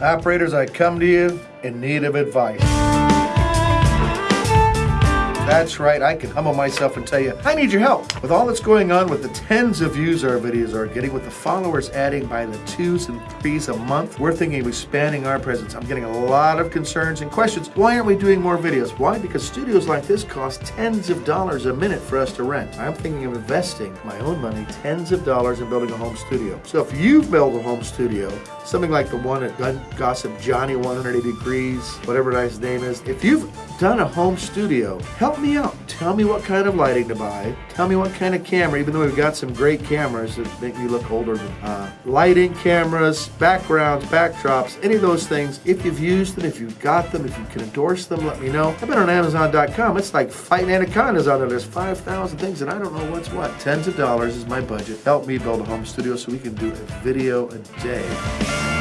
Operators, I come to you in need of advice. That's right, I can humble myself and tell you, I need your help. With all that's going on with the tens of views our videos are getting, with the followers adding by the twos and threes a month, we're thinking of expanding our presence. I'm getting a lot of concerns and questions. Why aren't we doing more videos? Why? Because studios like this cost tens of dollars a minute for us to rent. I'm thinking of investing my own money, tens of dollars in building a home studio. So if you've built a home studio, something like the one at Gun Gossip Johnny 180 Degrees, whatever his name is, if you've done a home studio, help me out. Tell me what kind of lighting to buy. Tell me what kind of camera, even though we've got some great cameras that make me look older uh, lighting, cameras, backgrounds, backdrops, any of those things. If you've used them, if you've got them, if you can endorse them, let me know. I've been on Amazon.com. It's like fighting anacondas on there. There's 5,000 things and I don't know what's what. Tens of dollars is my budget. Help me build a home studio so we can do a video a day.